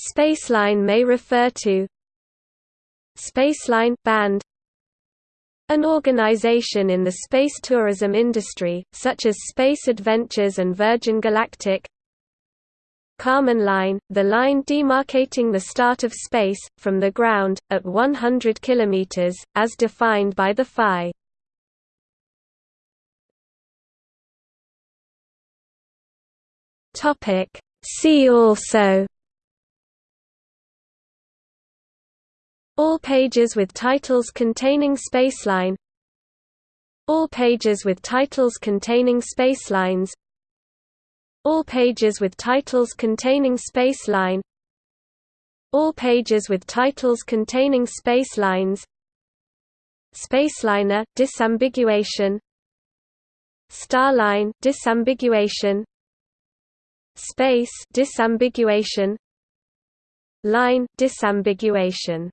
Spaceline may refer to. Spaceline band. An organization in the space tourism industry, such as Space Adventures and Virgin Galactic. Kármán Line, the line demarcating the start of space, from the ground, at 100 km, as defined by the FAI. See also All pages with titles containing spaceline. All pages with titles containing spacelines. All pages with titles containing spaceline. All pages with titles containing spacelines. Spaceliner disambiguation. Starline disambiguation. Space disambiguation. Line disambiguation